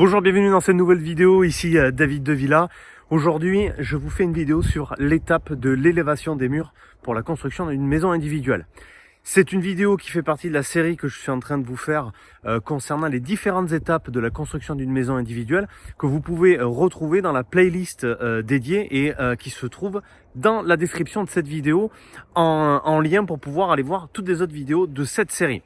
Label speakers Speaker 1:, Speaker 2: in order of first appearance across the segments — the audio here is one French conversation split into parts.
Speaker 1: Bonjour, bienvenue dans cette nouvelle vidéo, ici euh, David de Villa. Aujourd'hui, je vous fais une vidéo sur l'étape de l'élévation des murs pour la construction d'une maison individuelle. C'est une vidéo qui fait partie de la série que je suis en train de vous faire euh, concernant les différentes étapes de la construction d'une maison individuelle que vous pouvez euh, retrouver dans la playlist dédiée et qui se trouve dans la description de cette vidéo en lien pour pouvoir aller voir toutes les autres vidéos de cette série.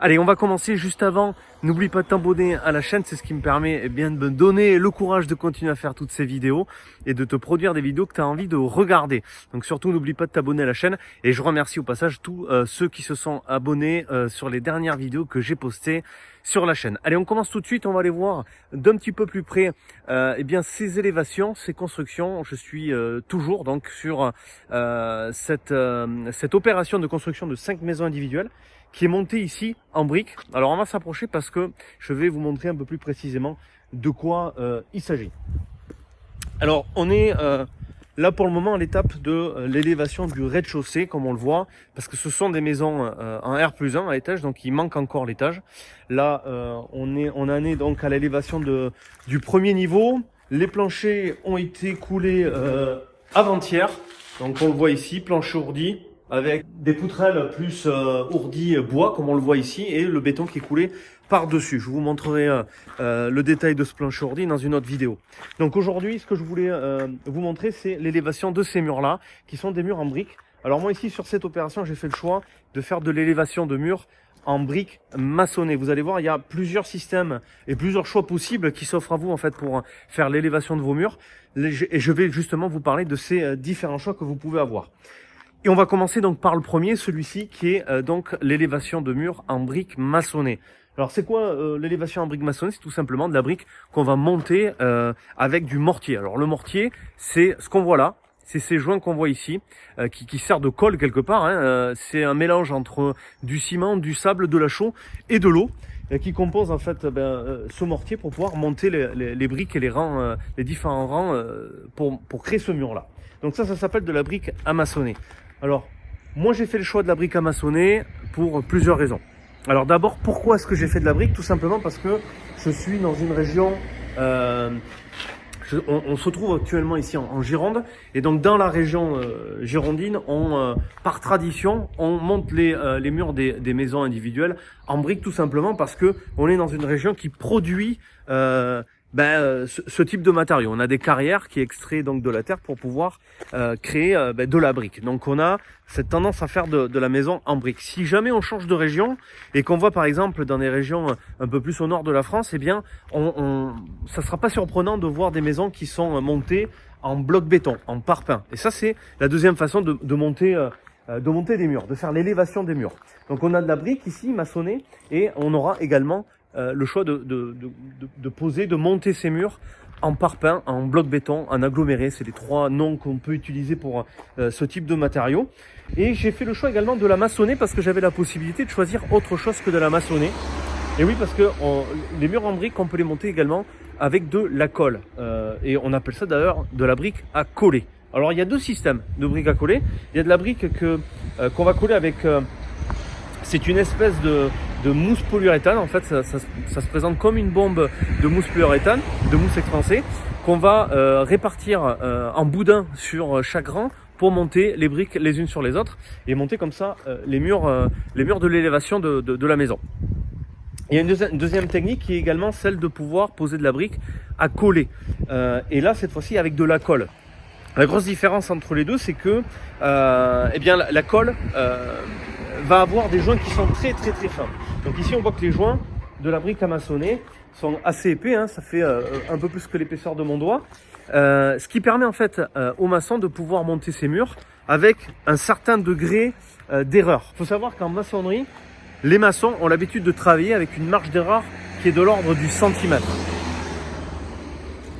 Speaker 1: Allez, on va commencer juste avant. N'oublie pas de t'abonner à la chaîne, c'est ce qui me permet eh bien, de me donner le courage de continuer à faire toutes ces vidéos et de te produire des vidéos que tu as envie de regarder. Donc surtout, n'oublie pas de t'abonner à la chaîne et je remercie au passage tous euh, ceux qui se sont abonnés euh, sur les dernières vidéos que j'ai postées sur la chaîne. Allez, on commence tout de suite, on va aller voir d'un petit peu plus près euh, eh bien, ces élévations, ces constructions. Je suis toujours donc sur cette, cette opération de construction de cinq maisons individuelles qui est monté ici en briques. Alors on va s'approcher parce que je vais vous montrer un peu plus précisément de quoi euh, il s'agit. Alors on est euh, là pour le moment à l'étape de euh, l'élévation du rez-de-chaussée comme on le voit parce que ce sont des maisons en R plus 1 à étage donc il manque encore l'étage. Là on, est, on en est donc à l'élévation du premier niveau. Les planchers ont été coulés avant-hier donc on le voit ici, plancher ourdi, avec des poutrelles plus euh, ourdi bois comme on le voit ici et le béton qui est coulé par-dessus. Je vous montrerai euh, euh, le détail de ce plancher ourdi dans une autre vidéo. Donc aujourd'hui, ce que je voulais vous montrer, c'est l'élévation de ces murs-là, qui sont des murs en briques. Alors moi ici, sur cette opération, j'ai fait le choix de faire de l'élévation de murs en briques maçonnées. Vous allez voir, il y a plusieurs systèmes et plusieurs choix possibles qui s'offrent à vous en fait pour faire l'élévation de vos murs. Et je vais justement vous parler de ces différents choix que vous pouvez avoir. Et on va commencer donc par le premier, celui-ci qui est euh, donc l'élévation de murs en briques maçonnées. Alors c'est quoi euh, l'élévation en briques maçonnées C'est tout simplement de la brique qu'on va monter euh, avec du mortier. Alors le mortier, c'est ce qu'on voit là, c'est ces joints qu'on voit ici, qui, qui sert de colle quelque part. Hein, c'est un mélange entre du ciment, du sable, de la chaux et de l'eau qui compose en fait ben, ce mortier pour pouvoir monter les, les, briques et les rangs, les différents rangs pour, pour créer ce mur là. Donc ça, ça s'appelle de la brique amaçonnée. Alors, moi j'ai fait le choix de la brique à maçonner pour plusieurs raisons. Alors d'abord, pourquoi est-ce que j'ai fait de la brique? Tout simplement parce que je suis dans une région... Euh, on, se trouve actuellement ici en, Gironde et donc dans la région euh, girondine, on, euh, par tradition, on monte les, les murs des, des, maisons individuelles en brique tout simplement parce que on est dans une région qui produit ben, euh, ce, type de matériaux. On a des carrières qui extraient donc de la terre pour pouvoir euh, créer euh, ben, de la brique. Donc on a cette tendance à faire de, de, la maison en brique. Si jamais on change de région et qu'on voit par exemple dans des régions un peu plus au nord de la France, eh bien, on, on, ça sera pas surprenant de voir des maisons qui sont montées en bloc béton, en parpaing. Et ça, c'est la deuxième façon de, de monter de monter des murs, de faire l'élévation des murs. Donc on a de la brique ici maçonnée et on aura également euh, le choix de, de, de, de, poser, de monter ces murs en parpaing, en bloc béton, en aggloméré. C'est les trois noms qu'on peut utiliser pour euh, ce type de matériaux. Et j'ai fait le choix également de la maçonner parce que j'avais la possibilité de choisir autre chose que de la maçonner. Et oui, parce que les murs en brique, on peut les monter également avec de la colle. Euh, et on appelle ça d'ailleurs de la brique à coller. Alors il y a deux systèmes de briques à coller. Il y a de la brique que qu'on va coller avec c'est une espèce de, mousse polyuréthane. En fait, ça, se présente comme une bombe de mousse polyuréthane, de mousse expansée, qu'on va euh, répartir euh, en boudin sur chaque rang pour monter les briques les unes sur les autres et monter comme ça euh, les, murs, les murs de l'élévation de, la maison. Il y a une deuxième, technique qui est également celle de pouvoir poser de la brique à coller. et là, cette fois-ci, avec de la colle. La grosse différence entre les deux, c'est que eh bien, la, colle va avoir des joints qui sont très très très fins. Donc ici on voit que les joints de la brique à maçonner sont assez épais, hein, ça fait euh, un peu plus que l'épaisseur de mon doigt. Euh, ce qui permet en fait euh, aux maçons de pouvoir monter ces murs avec un certain degré d'erreur. Il faut savoir qu'en maçonnerie, les maçons ont l'habitude de travailler avec une marge d'erreur qui est de l'ordre du centimètre.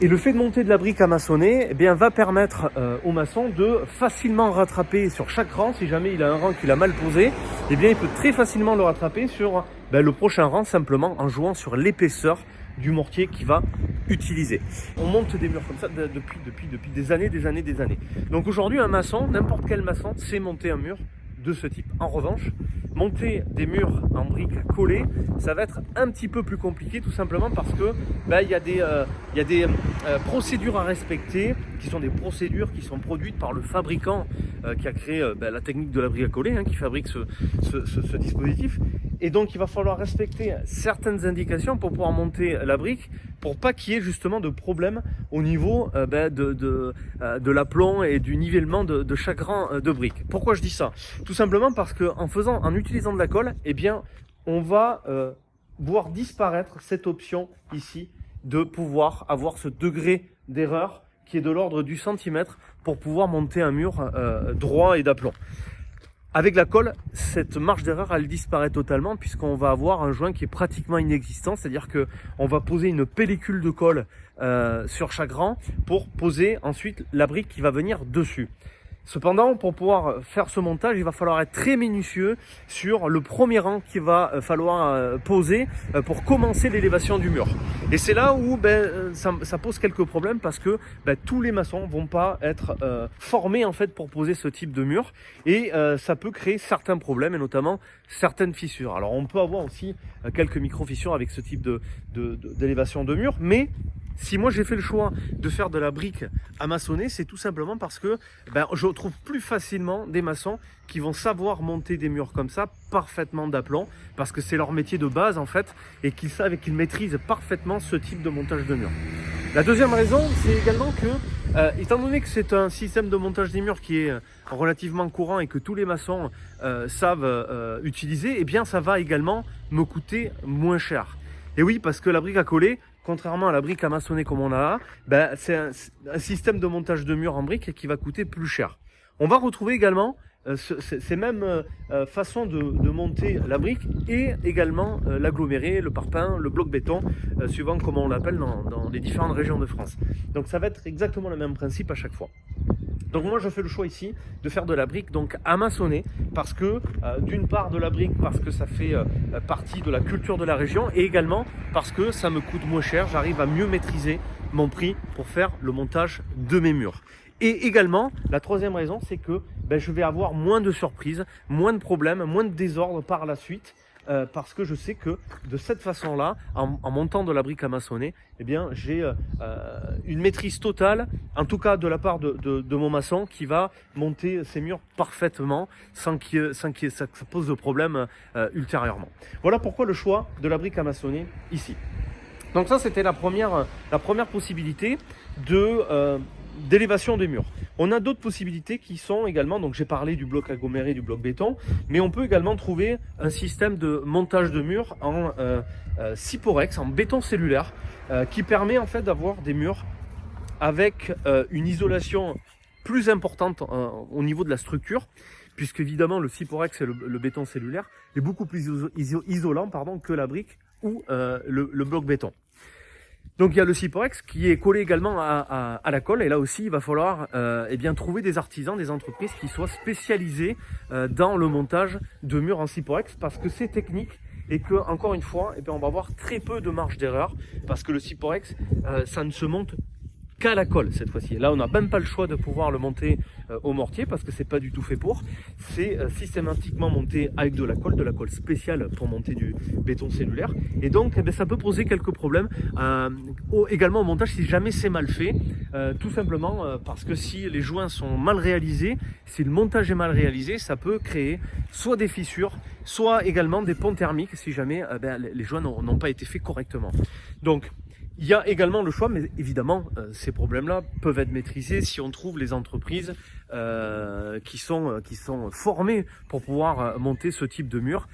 Speaker 1: Et le fait de monter de la brique à maçonner eh bien, va permettre euh, au maçon de facilement rattraper sur chaque rang, si jamais il a un rang qu'il a mal posé, eh bien, il peut très facilement le rattraper sur ben, le prochain rang simplement en jouant sur l'épaisseur du mortier qu'il va utiliser. On monte des murs comme ça depuis, depuis, depuis des années, des années, des années. Donc aujourd'hui, un maçon, n'importe quel maçon, sait monter un mur de ce type. En revanche, monter des murs en briques collées, ça va être un petit peu plus compliqué tout simplement parce que ben, il y a des, euh, euh, procédures à respecter qui sont des procédures qui sont produites par le fabricant euh, qui a créé ben, la technique de la brique à coller, hein, qui fabrique ce, dispositif. Et donc il va falloir respecter certaines indications pour pouvoir monter la brique pour pas qu'il y ait justement de problème au niveau ben, de, de, l'aplomb et du nivellement de, chaque rang de briques. Pourquoi je dis ça? Tout simplement parce que en faisant, en utilisant de la colle, eh bien, on va euh, voir disparaître cette option ici de pouvoir avoir ce degré d'erreur qui est de l'ordre du centimètre pour pouvoir monter un mur euh, droit et d'aplomb. Avec la colle, cette marge d'erreur, elle disparaît totalement puisqu'on va avoir un joint qui est pratiquement inexistant, c'est-à-dire que on va poser une pellicule de colle euh, sur chaque rang pour poser ensuite la brique qui va venir dessus. Cependant, pour pouvoir faire ce montage, il va falloir être très minutieux sur le premier rang qu'il va euh, falloir euh, poser euh, pour commencer l'élévation du mur. Et c'est là où ben, ça, pose quelques problèmes parce que ben, tous les maçons vont pas être formés en fait pour poser ce type de mur et ça peut créer certains problèmes et notamment certaines fissures. Alors on peut avoir aussi quelques micro fissures avec ce type d'élévation de, de mur, mais si moi j'ai fait le choix de faire de la brique à maçonner, c'est tout simplement parce que ben, je trouve plus facilement des maçons qui vont savoir monter des murs comme ça, parfaitement d'aplomb, parce que c'est leur métier de base en fait, et qu'ils savent et qu'ils maîtrisent parfaitement ce type de montage de murs. La deuxième raison, c'est également que, euh, étant donné que c'est un système de montage des murs qui est euh, relativement courant et que tous les maçons euh, savent utiliser, eh bien ça va également me coûter moins cher. Et oui, parce que la brique à coller, contrairement à la brique à maçonner comme on a, ben, c'est un, système de montage de murs en brique qui va coûter plus cher. On va retrouver également euh, ces mêmes euh, euh, façons de, monter la brique et également l'aggloméré, le parpaing, le bloc béton, suivant comment on l'appelle dans les différentes régions de France. Donc ça va être exactement le même principe à chaque fois. Donc moi je fais le choix ici de faire de la brique donc maçonner parce que euh, d'une part de la brique parce que ça fait euh, partie de la culture de la région et également parce que ça me coûte moins cher, j'arrive à mieux maîtriser mon prix pour faire le montage de mes murs. Et également, la troisième raison, c'est que ben, je vais avoir moins de surprises, moins de problèmes, moins de désordre par la suite euh, parce que je sais que de cette façon-là, en, montant de la brique à maçonner, eh bien, j'ai euh, euh, une maîtrise totale, en tout cas de la part de, mon maçon, qui va monter ses murs parfaitement sans, que ça, pose de problème ultérieurement. Voilà pourquoi le choix de la brique à maçonner ici. Donc ça, c'était la première, la première possibilité de d'élévation des murs. On a d'autres possibilités qui sont également, donc j'ai parlé du bloc aggloméré, du bloc béton, mais on peut également trouver un système de montage de murs en euh, euh en béton cellulaire, euh, qui permet en fait d'avoir des murs avec euh, une isolation plus importante au niveau de la structure, puisque évidemment le Cyporex et le, béton cellulaire est beaucoup plus isolant que la brique ou le bloc béton. Donc il y a le Ciporex qui est collé également à, la colle. Et là aussi il va falloir euh, eh bien, trouver des artisans, des entreprises qui soient spécialisées euh, dans le montage de murs en Ciporex parce que c'est technique et que encore une fois eh bien, on va avoir très peu de marge d'erreur parce que le Ciporex euh, ça ne se monte qu'à la colle cette fois-ci. Là, on n'a même pas le choix de pouvoir le monter euh, au mortier parce que c'est pas du tout fait pour. C'est euh, systématiquement monté avec de la colle, de la colle spéciale pour monter du béton cellulaire. Et donc, eh ben, ça peut poser quelques problèmes euh, également au montage si jamais c'est mal fait. tout simplement parce que si les joints sont mal réalisés, si le montage est mal réalisé, ça peut créer soit des fissures, soit également des ponts thermiques si jamais ben, les joints n'ont pas été faits correctement. Donc, il y a également le choix, mais évidemment, euh, ces problèmes-là peuvent être maîtrisés si on trouve les entreprises euh, qui, sont, euh, qui sont formées pour pouvoir monter ce type de mur.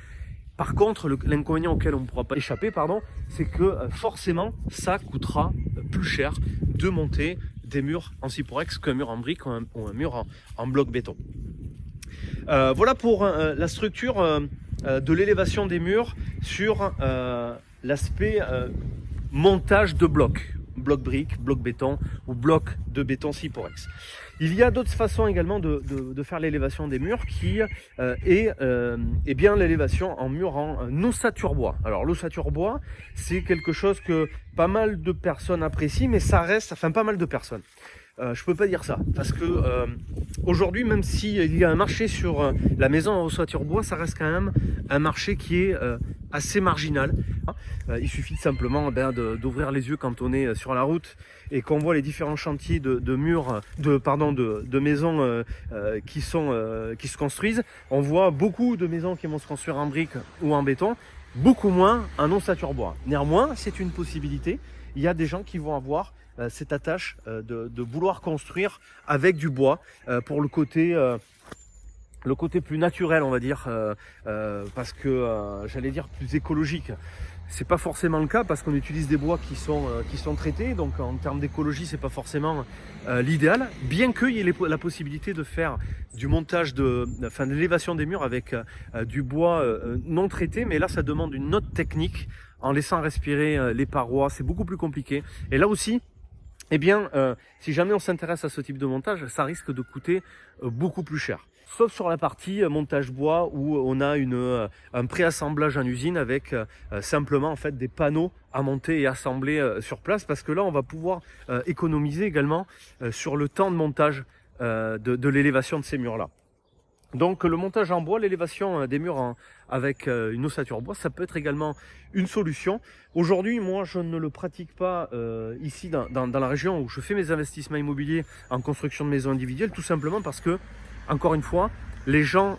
Speaker 1: Par contre, l'inconvénient auquel on ne pourra pas échapper, pardon, c'est que forcément, ça coûtera plus cher de monter des murs en cyporex qu'un mur en brique ou un, mur en, bloc béton. voilà pour la structure de l'élévation des murs sur l'aspect montage de blocs, bloc briques, bloc béton ou bloc de béton Ciporex. Il y a d'autres façons également de, faire l'élévation des murs qui euh, est, euh, bien l'élévation en mur en ossature bois. Alors l'ossature bois, c'est quelque chose que pas mal de personnes apprécient, mais ça reste, fait pas mal de personnes. Euh, je peux pas dire ça. Parce que euh, aujourd'hui, même s'il y a un marché sur euh, la maison en ossature bois, ça reste quand même un marché qui est assez marginal. il suffit simplement ben, d'ouvrir les yeux quand on est sur la route et qu'on voit les différents chantiers de, murs, de, pardon, de, de maisons qui, sont, qui se construisent. On voit beaucoup de maisons qui vont se construire en briques ou en béton, beaucoup moins en ossature bois. Néanmoins, c'est une possibilité. Il y a des gens qui vont avoir euh, cette attache euh, de, vouloir construire avec du bois euh, pour le côté le côté plus naturel, on va dire, parce que j'allais dire plus écologique. C'est pas forcément le cas parce qu'on utilise des bois qui sont qui sont traités, donc en termes d'écologie, c'est pas forcément l'idéal. Bien qu'il y ait la possibilité de faire du montage de, enfin, de l'élévation des murs avec du bois non traité, mais là, ça demande une autre technique en laissant respirer les parois. C'est beaucoup plus compliqué. Et là aussi, eh bien, euh, si jamais on s'intéresse à ce type de montage, ça risque de coûter euh, beaucoup plus cher. Sauf sur la partie euh, montage bois où on a une, un préassemblage en usine avec simplement en fait des panneaux à monter et assembler sur place parce que là on va pouvoir économiser également sur le temps de montage de, de l'élévation de ces murs là. Donc le montage en bois, l'élévation euh, des murs avec euh, une ossature bois, ça peut être également une solution. Aujourd'hui, moi, je ne le pratique pas euh, ici dans, la région où je fais mes investissements immobiliers en construction de maisons individuelles, tout simplement parce que, encore une fois, les gens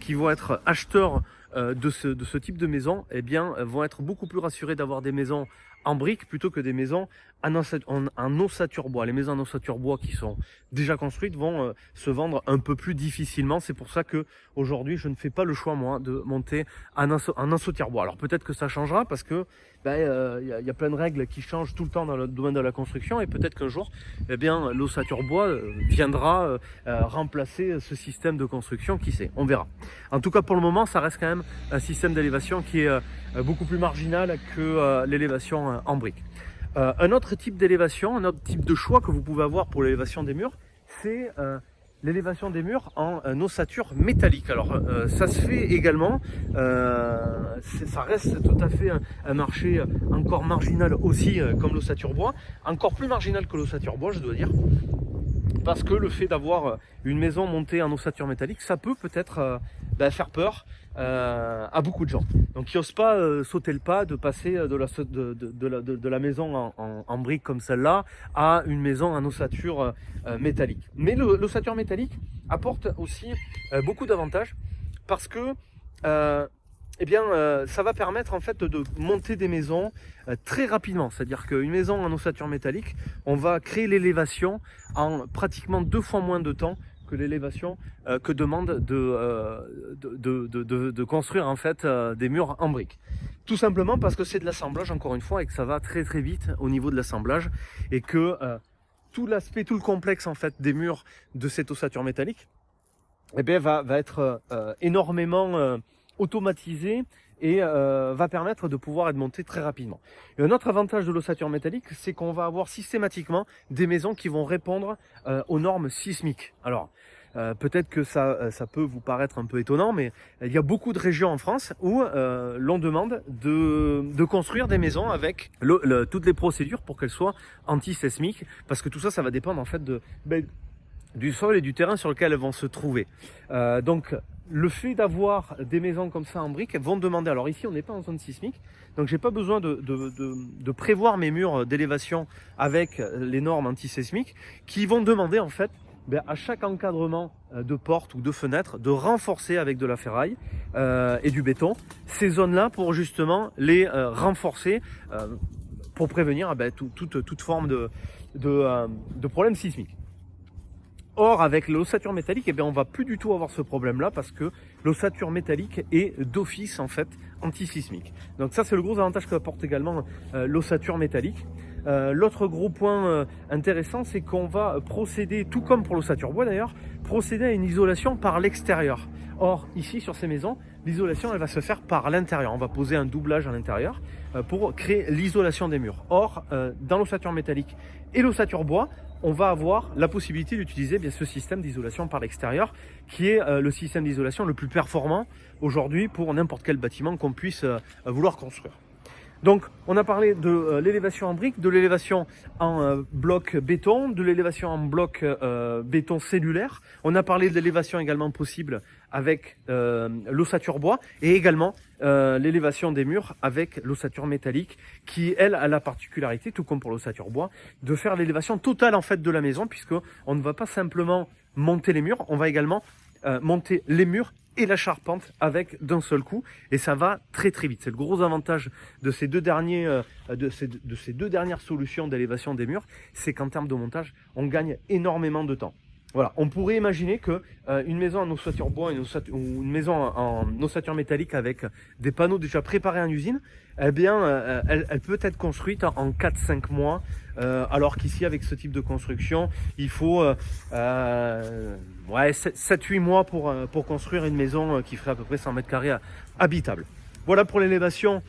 Speaker 1: qui vont être acheteurs de ce, de, ce, type de maison, eh bien, vont être beaucoup plus rassurés d'avoir des maisons en briques plutôt que des maisons en, ossature bois. Les maisons en ossature bois qui sont déjà construites vont euh, se vendre un peu plus difficilement. C'est pour ça que aujourd'hui je ne fais pas le choix moi de monter en, ossature bois. Alors peut-être que ça changera parce que il ben, euh, y, a, plein de règles qui changent tout le temps dans le domaine de la construction et peut-être qu'un jour eh bien l'ossature bois euh, viendra remplacer ce système de construction. Qui sait? On verra. En tout cas pour le moment ça reste quand même un système d'élévation qui est beaucoup plus marginal que l'élévation en briques. Euh, un autre type d'élévation, un autre type de choix que vous pouvez avoir pour l'élévation des murs, c'est euh, l'élévation des murs en ossature métallique. Alors euh, ça se fait également, ça reste tout à fait un, marché encore marginal aussi comme l'ossature bois, encore plus marginal que l'ossature bois je dois dire, parce que le fait d'avoir une maison montée en ossature métallique, ça peut peut-être ben, faire peur euh, à beaucoup de gens. Donc ils n'osent pas euh, sauter le pas de passer de la, de, la, maison en, en, brique comme celle-là à une maison en ossature euh, métallique. Mais l'ossature métallique apporte aussi beaucoup d'avantages parce que eh bien, ça va permettre en fait de monter des maisons très rapidement. C'est-à-dire qu'une maison en ossature métallique, on va créer l'élévation en pratiquement deux fois moins de temps l'élévation euh, que demande de, euh, de, construire en fait euh, des murs en briques. Tout simplement parce que c'est de l'assemblage encore une fois et que ça va très très vite au niveau de l'assemblage et que tout l'aspect, tout le complexe en fait des murs de cette ossature métallique eh bien, va être énormément automatisé et euh, va permettre de pouvoir être monté très rapidement. Et un autre avantage de l'ossature métallique, c'est qu'on va avoir systématiquement des maisons qui vont répondre euh, aux normes sismiques. Alors, euh, peut-être que ça, ça peut vous paraître un peu étonnant, mais il y a beaucoup de régions en France où l'on demande de, de, construire des maisons avec le, toutes les procédures pour qu'elles soient anti-sismiques, parce que tout ça, ça va dépendre en fait de, ben, du sol et du terrain sur lequel elles vont se trouver. donc le fait d'avoir des maisons comme ça en briques vont demander, alors ici on n'est pas en zone sismique, donc j'ai pas besoin de, prévoir mes murs d'élévation avec les normes antisismiques qui vont demander en fait ben, à chaque encadrement euh, de porte ou de fenêtre de renforcer avec de la ferraille euh, et du béton ces zones-là pour justement les euh, renforcer pour prévenir eh ben, toute, toute forme de, de, problème sismique. Or, avec l'ossature métallique, eh bien, on va plus du tout avoir ce problème-là parce que l'ossature métallique est d'office en fait antisismique. Donc ça, c'est le gros avantage qu'apporte également euh, l'ossature métallique. Euh, l'autre gros point euh, intéressant, c'est qu'on va procéder, tout comme pour l'ossature bois d'ailleurs, procéder à une isolation par l'extérieur. Or, ici, sur ces maisons, l'isolation, elle va se faire par l'intérieur. On va poser un doublage à l'intérieur pour créer l'isolation des murs. Or, dans l'ossature métallique et l'ossature bois, on va avoir la possibilité d'utiliser bien ce système d'isolation par l'extérieur, qui est euh, le système d'isolation le plus performant aujourd'hui pour n'importe quel bâtiment qu'on puisse euh, vouloir construire. Donc, on a parlé de euh, l'élévation en briques, de l'élévation en euh, bloc béton, de l'élévation en bloc euh, béton cellulaire. On a parlé de l'élévation également possible avec l'ossature bois et également l'élévation des murs avec l'ossature métallique qui, elle, a la particularité, tout comme pour l'ossature bois, de faire l'élévation totale en fait de la maison puisque on ne va pas simplement monter les murs, on va également monter les murs et la charpente avec d'un seul coup et ça va très très vite. C'est le gros avantage de ces deux derniers euh, de ces deux dernières solutions d'élévation des murs, c'est qu'en termes de montage, on gagne énormément de temps. Voilà, on pourrait imaginer que euh, une maison en ossature bois ou une maison en, ossature métallique avec des panneaux déjà préparés en usine, eh bien, euh, elle, elle, peut être construite en 4-5 mois, euh, alors qu'ici, avec ce type de construction, il faut ouais, 7-8 mois pour, construire une maison qui ferait à peu près 100 mètres carrés habitable. Voilà pour l'élévation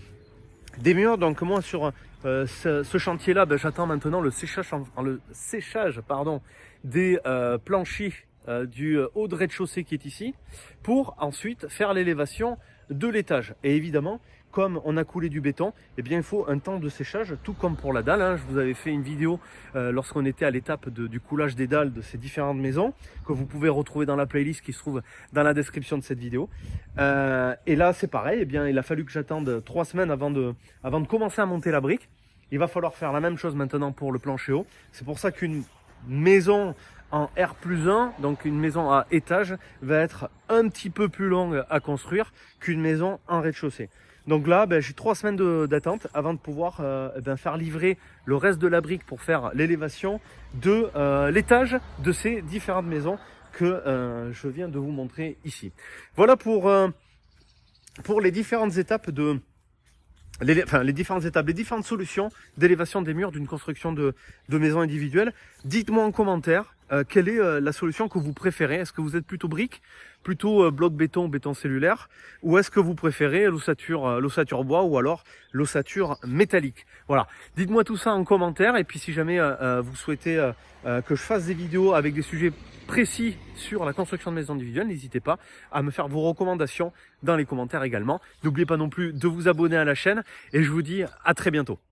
Speaker 1: des murs. Donc moi, sur euh, ce, chantier-là, ben, j'attends maintenant le séchage, le séchage pardon, des euh, planchers euh, du haut de rez-de-chaussée qui est ici, pour ensuite faire l'élévation de l'étage. Et évidemment, comme on a coulé du béton, eh bien il faut un temps de séchage, tout comme pour la dalle. Hein. Je vous avais fait une vidéo lorsqu'on était à l'étape du coulage des dalles de ces différentes maisons, que vous pouvez retrouver dans la playlist qui se trouve dans la description de cette vidéo. et là c'est pareil, eh bien il a fallu que j'attende trois semaines avant de, avant de commencer à monter la brique. Il va falloir faire la même chose maintenant pour le plancher haut. C'est pour ça qu'une maison en R plus 1, donc une maison à étage, va être un petit peu plus longue à construire qu'une maison en rez-de-chaussée. Donc là, ben, j'ai trois semaines d'attente avant de pouvoir euh, ben, faire livrer le reste de la brique pour faire l'élévation de euh, l'étage de ces différentes maisons que euh, je viens de vous montrer ici. Voilà pour, pour les différentes étapes de, les, différentes étapes, les différentes solutions d'élévation des murs d'une construction de, de maison individuelle. Dites-moi en commentaire euh, quelle est euh, la solution que vous préférez? Est-ce que vous êtes plutôt brique, plutôt euh, bloc béton, béton cellulaire, ou est-ce que vous préférez l'ossature l'ossature bois ou alors l'ossature métallique? Voilà, dites-moi tout ça en commentaire et puis si jamais vous souhaitez que je fasse des vidéos avec des sujets précis sur la construction de maisons individuelles, n'hésitez pas à me faire vos recommandations dans les commentaires également. N'oubliez pas non plus de vous abonner à la chaîne et je vous dis à très bientôt.